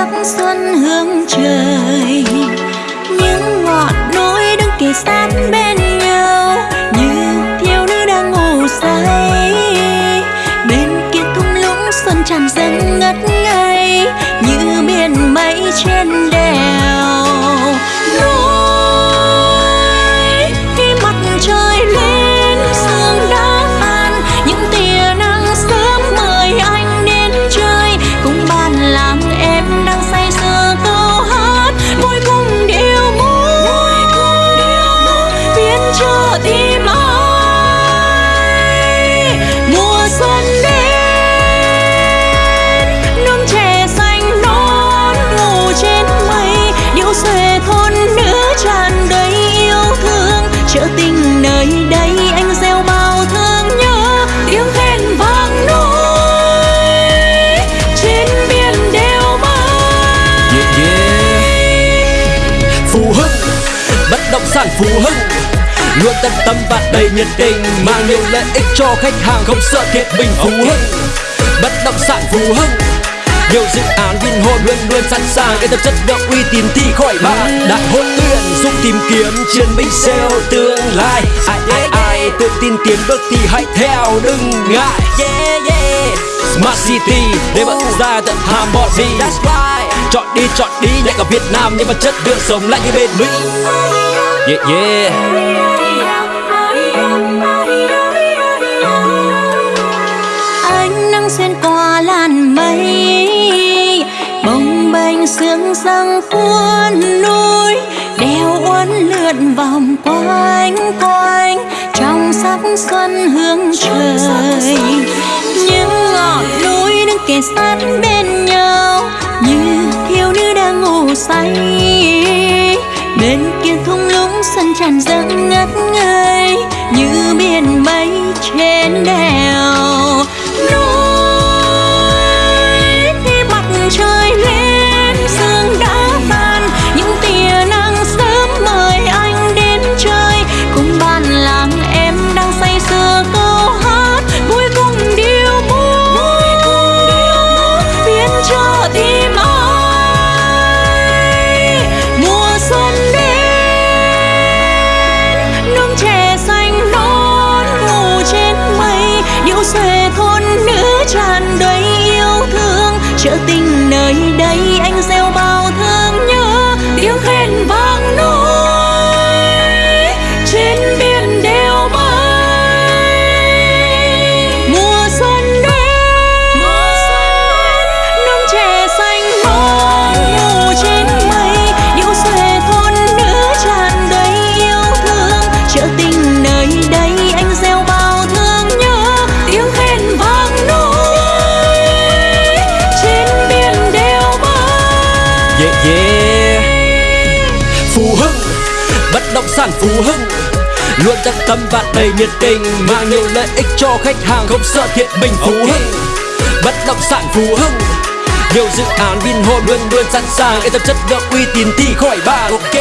sắc xuân hương trời. Những ngọn núi đứng kề sát bên nhau, như thiếu nữ đang ngủ say. Bên kia thung lũng xuân tràn dâng ngất ngây, như biển mây trên đèo. Núi chợ tình nơi đây anh gieo bao thương nhớ tiếng khen vang núi. Trên biển đều mây. Yeah, yeah. Phú Hưng Bất động sản Phú Hưng Luôn tận tâm và đầy nhiệt tình Mang nhiều lợi ích cho khách hàng Không sợ thiệt bình Phú Hưng Bất động sản Phú Hưng nhiều dự án Vinhome luôn luôn sẵn sàng để tập chất lượng uy tín thì khỏi bạn. đại hôn tuyển giúp tìm kiếm chiến binh sale tương lai. Ai ai ai tự tin tiến bước thì hãy theo đừng ngại. Yeah yeah. Smart City, để bật ra tận hàm bọn That's right. Chọn đi chọn đi nhạc cả Việt Nam nhưng mà chất lượng sống lại như bên Mỹ. Yeah yeah. Sương răng cuốn núi đeo uốn lượn vòng quanh quanh, trong sắc xuân hương trời. Những ngọn núi đứng kề sát bên nhau, như thiếu nữ đang ngủ say. Bên kia thung lũng xuân tràn dâng ngất ngây, như biển mây trên đèo. Xuê thôn nữ tràn đầy yêu thương. Chợ tình nơi đây anh gieo bao Yeah yeah. Phú Hưng Bất động sản Phú Hưng. Luôn tận tâm và đầy nhiệt tình Mang nhiều lợi ích cho khách hàng Không sợ thiệt bình Phú Hưng. Bất động sản Phú Hưng nhiều dự án Vinhome luôn luôn sẵn sàng. Yên tâm chất lượng uy tín thì khỏi bàn. Ok